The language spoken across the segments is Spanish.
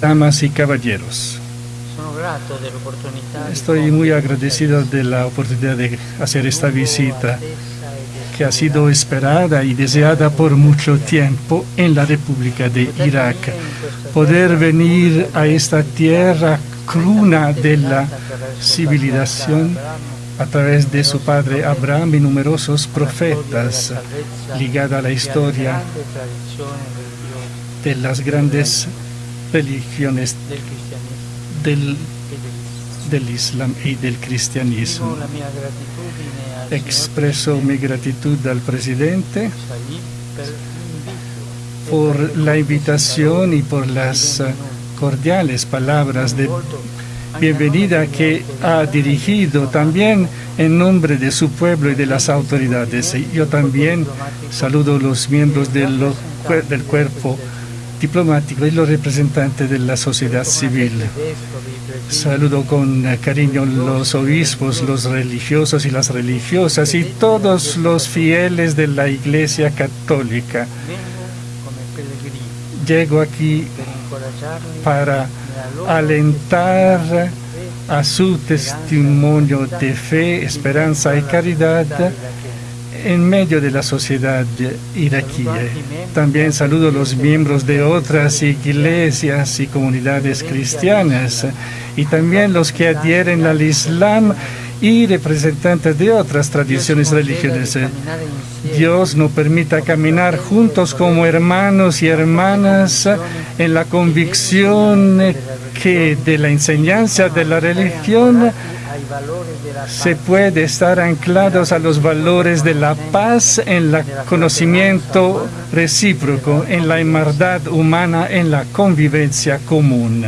damas y caballeros. Estoy muy agradecido de la oportunidad de hacer esta visita que ha sido esperada y deseada por mucho tiempo en la República de Irak. Poder venir a esta tierra cruna de la civilización a través de su padre Abraham y numerosos profetas ligada a la historia de las grandes religiones del, del Islam y del cristianismo. Expreso mi gratitud al presidente por la invitación y por las cordiales palabras de bienvenida que ha dirigido también en nombre de su pueblo y de las autoridades. Yo también saludo a los miembros del, del cuerpo diplomático y los representantes de la sociedad civil. Saludo con cariño los obispos, los religiosos y las religiosas y todos los fieles de la Iglesia Católica. Llego aquí para alentar a su testimonio de fe, esperanza y caridad en medio de la sociedad iraquí. También saludo a los miembros de otras iglesias y comunidades cristianas y también los que adhieren al Islam y representantes de otras tradiciones religiosas. Dios nos permita caminar juntos como hermanos y hermanas en la convicción que de la enseñanza de la religión se puede estar anclados a los valores de la paz, en el conocimiento recíproco, en la hermandad humana, en la convivencia común.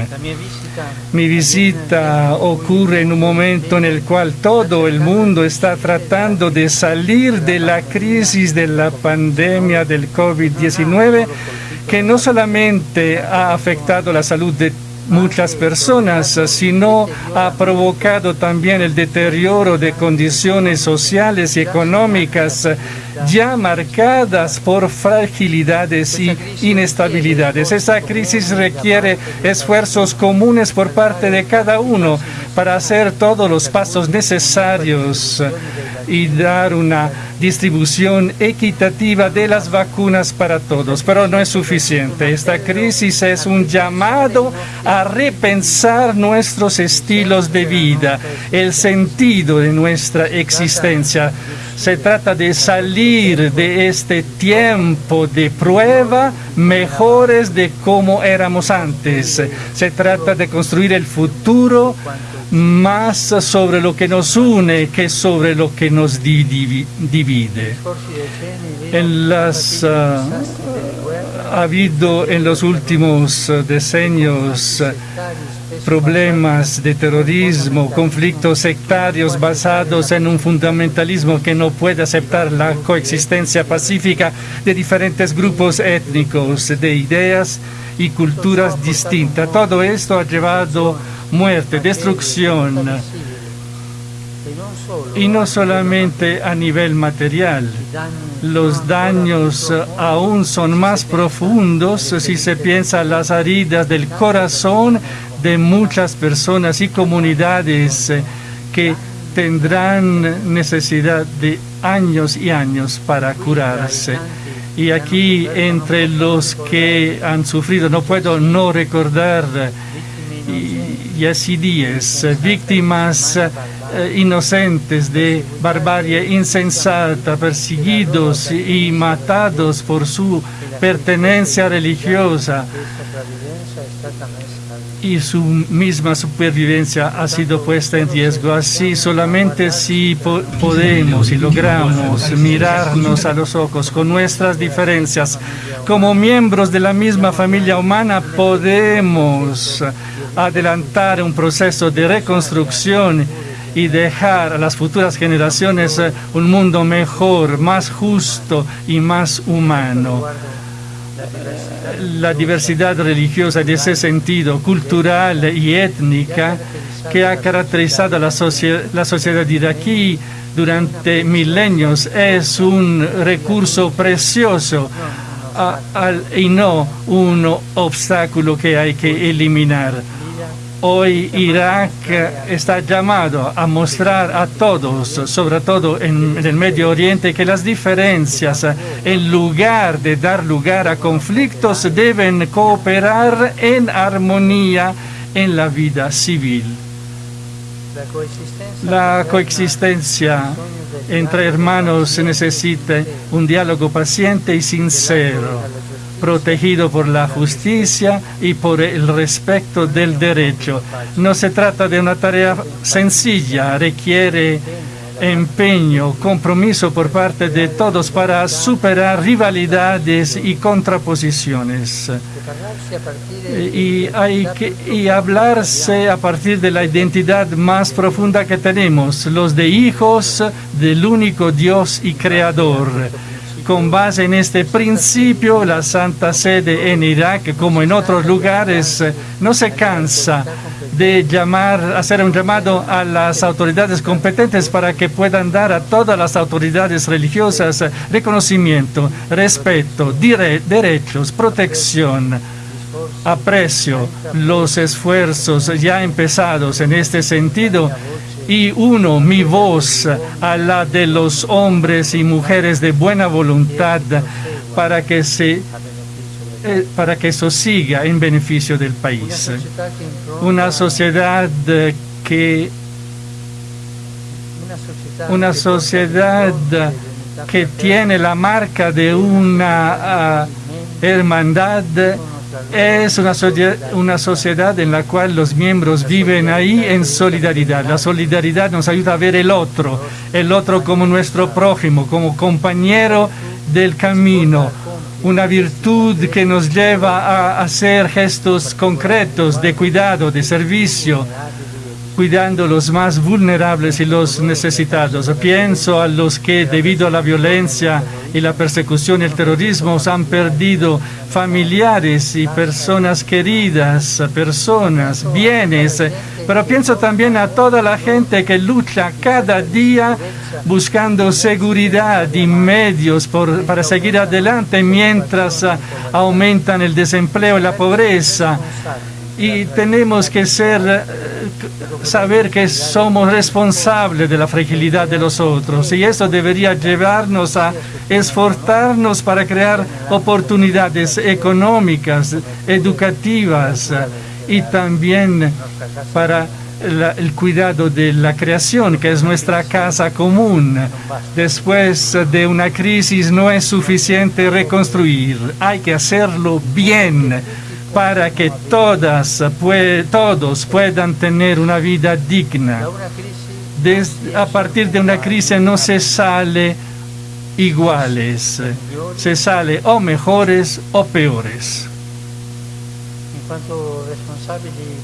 Mi visita ocurre en un momento en el cual todo el mundo está tratando de salir de la crisis de la pandemia del COVID-19 que no solamente ha afectado la salud de muchas personas, sino ha provocado también el deterioro de condiciones sociales y económicas ya marcadas por fragilidades y inestabilidades. Esa crisis requiere esfuerzos comunes por parte de cada uno para hacer todos los pasos necesarios y dar una distribución equitativa de las vacunas para todos. Pero no es suficiente. Esta crisis es un llamado a repensar nuestros estilos de vida, el sentido de nuestra existencia. Se trata de salir de este tiempo de prueba mejores de como éramos antes. Se trata de construir el futuro más sobre lo que nos une que sobre lo que nos divide. En las, ah, ha habido en los últimos decenios problemas de terrorismo, conflictos sectarios basados en un fundamentalismo que no puede aceptar la coexistencia pacífica de diferentes grupos étnicos, de ideas y culturas distintas. Todo esto ha llevado muerte, destrucción, y no solamente a nivel material. Los daños aún son más profundos si se piensa en las heridas del corazón de muchas personas y comunidades que tendrán necesidad de años y años para curarse. Y aquí, entre los que han sufrido, no puedo no recordar yazidíes, víctimas eh, inocentes de barbarie insensata, perseguidos y matados por su pertenencia religiosa y su misma supervivencia ha sido puesta en riesgo. Así solamente si podemos y logramos mirarnos a los ojos con nuestras diferencias, como miembros de la misma familia humana, podemos adelantar un proceso de reconstrucción y dejar a las futuras generaciones un mundo mejor, más justo y más humano la diversidad religiosa en ese sentido, cultural y étnica, que ha caracterizado la, la sociedad iraquí durante milenios, es un recurso precioso y no un obstáculo que hay que eliminar. Hoy Irak está llamado a mostrar a todos, sobre todo en, el Medio Oriente, que las diferencias, en lugar de dar lugar a conflictos, deben cooperar en armonía en la vida civil. La coexistencia entre hermanos necesita un diálogo paciente y sincero protegido por la justicia y por el respeto del derecho. No se trata de una tarea sencilla, requiere empeño, compromiso por parte de todos para superar rivalidades y contraposiciones. Y hay que y hablarse a partir de la identidad más profunda que tenemos, los de hijos del único Dios y Creador con base en este principio, la Santa Sede en Irak, como en otros lugares, no se cansa de llamar, hacer un llamado a las autoridades competentes para que puedan dar a todas las autoridades religiosas reconocimiento, respeto, derechos, protección. Aprecio los esfuerzos ya empezados en este sentido y uno mi voz a la de los hombres y mujeres de buena voluntad para que se eh, para que eso siga en beneficio del país. Una sociedad que una sociedad que tiene la marca de una ah, hermandad es una, una sociedad en la cual los miembros viven ahí en solidaridad. La solidaridad nos ayuda a ver el otro, el otro como nuestro prójimo, como compañero del camino, una virtud que nos lleva a hacer gestos concretos de cuidado, de servicio, cuidando los más vulnerables y los necesitados. Pienso a los que debido a la violencia y la persecución y el terrorismo han perdido familiares y personas queridas, personas, bienes, pero pienso también a toda la gente que lucha cada día buscando seguridad y medios para seguir adelante mientras aumentan el desempleo y la pobreza y tenemos que ser, eh, saber que somos responsables de la fragilidad de los otros y eso debería llevarnos a esforzarnos para crear oportunidades económicas, educativas y también para el cuidado de la creación, que es nuestra casa común. Después de una crisis no es suficiente reconstruir, hay que hacerlo bien para que todas, todos puedan tener una vida digna. a partir de una crisis no se sale iguales, se sale o mejores o peores.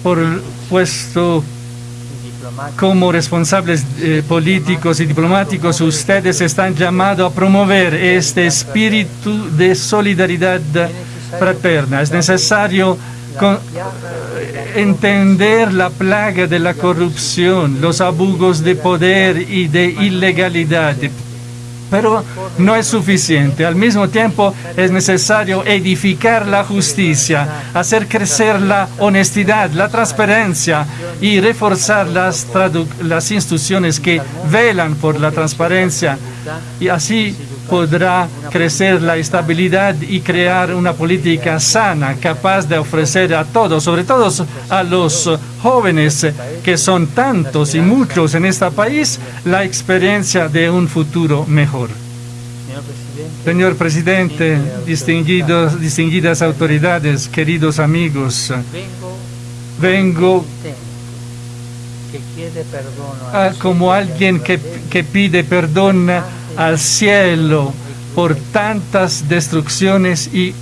Por puesto como responsables eh, políticos y diplomáticos, ustedes están llamados a promover este espíritu de solidaridad fraterna. Es necesario entender la plaga de la corrupción, los abusos de poder y de ilegalidad. Pero no es suficiente. Al mismo tiempo es necesario edificar la justicia, hacer crecer la honestidad, la transparencia y reforzar las, las instituciones que velan por la transparencia. Y así podrá crecer la estabilidad y crear una política sana, capaz de ofrecer a todos, sobre todo a los jóvenes, que son tantos y muchos en este país, la experiencia de un futuro mejor. Señor presidente, distinguidos, distinguidas autoridades, queridos amigos, vengo como alguien que, que pide perdón al cielo por tantas destrucciones y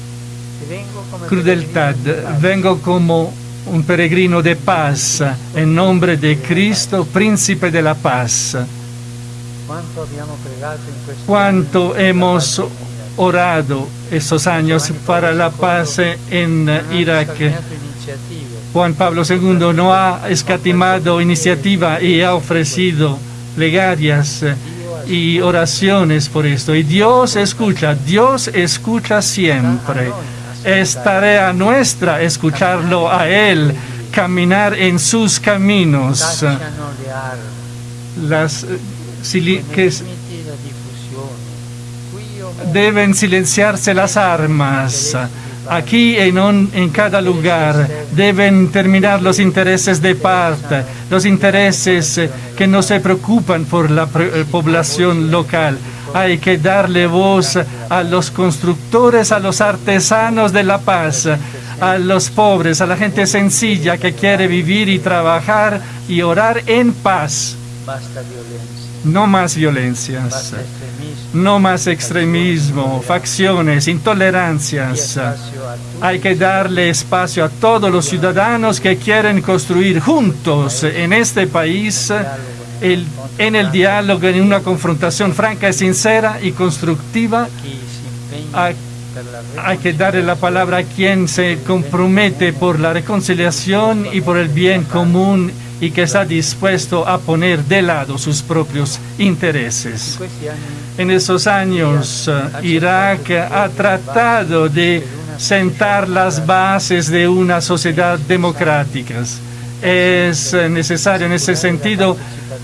crueldad. Vengo como un peregrino de paz en nombre de Cristo, príncipe de la paz. Cuánto hemos orado estos años para la paz en Irak. Juan Pablo II no ha escatimado iniciativa y ha ofrecido plegarias y oraciones por esto. Y Dios escucha, Dios escucha siempre. Es tarea nuestra escucharlo a Él, caminar en sus caminos. Las, que deben silenciarse las armas. Aquí en, en cada lugar deben terminar los intereses de parte, los intereses eh, que no se preocupan por la eh, población local. Hay que darle voz a los constructores, a los artesanos de la paz, a los pobres, a la gente sencilla que quiere vivir y trabajar y orar en paz. No más violencias no más extremismo, facciones, intolerancias. Hay que darle espacio a todos los ciudadanos que quieren construir juntos en este país en el diálogo, en una confrontación franca y sincera y constructiva. Hay, hay que darle la palabra a quien se compromete por la reconciliación y por el bien común y que está dispuesto a poner de lado sus propios intereses. En esos años, eh, Irak ha tratado de sentar las bases de una sociedad democrática. Es necesario en ese sentido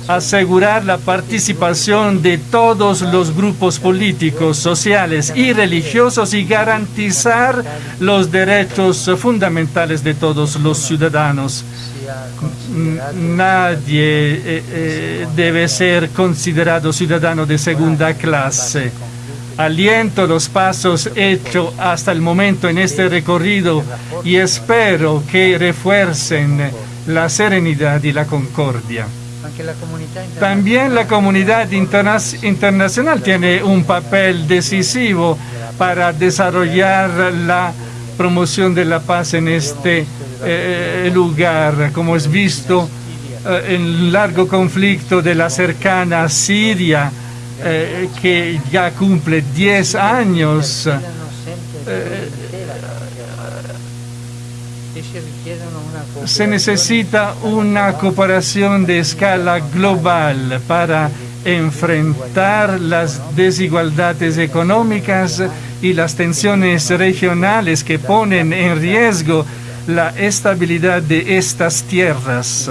asegurar la participación de todos los grupos políticos, sociales y religiosos y garantizar los derechos fundamentales de todos los ciudadanos nadie eh, eh, debe ser considerado ciudadano de segunda clase. Aliento los pasos hechos hasta el momento en este recorrido y espero que refuercen la serenidad y la concordia. También la comunidad internacional tiene un papel decisivo para desarrollar la promoción de la paz en este eh, lugar, como es visto eh, en largo conflicto de la cercana Siria, eh, que ya cumple 10 años. se necesita una cooperación de escala global para enfrentar las desigualdades económicas y las tensiones regionales que ponen en riesgo la estabilidad de estas tierras.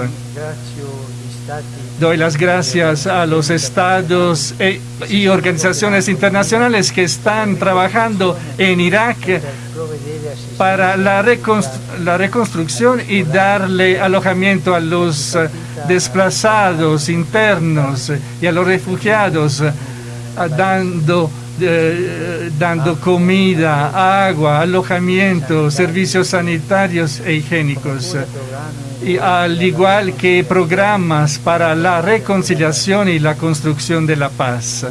Doy las gracias a los estados e, y organizaciones internacionales que están trabajando en Irak para la, la reconstrucción y darle alojamiento a los desplazados internos y a los refugiados, dando eh, dando comida, agua, alojamiento, servicios sanitarios e higiénicos. Y al igual que programas para la reconciliación y la construcción de la paz.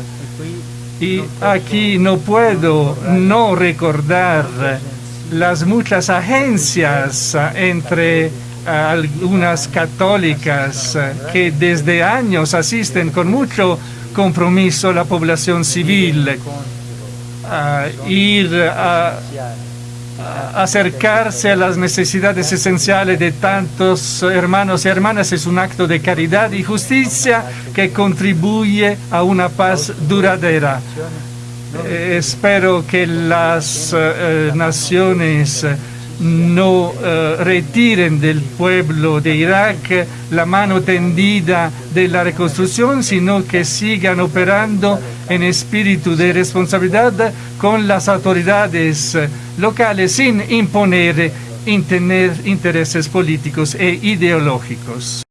Y aquí no puedo no recordar las muchas agencias entre algunas católicas que desde años asisten con mucho compromiso la población civil, a ir a, acercarse a las necesidades esenciales de tantos hermanos y hermanas es un acto de caridad y justicia que contribuye a una paz duradera. Eh, espero que las eh, naciones no eh, retiren del pueblo de Irak la mano tendida de la reconstrucción, sino que sigan operando en espíritu de responsabilidad con las autoridades locales sin imponer intereses políticos e ideológicos.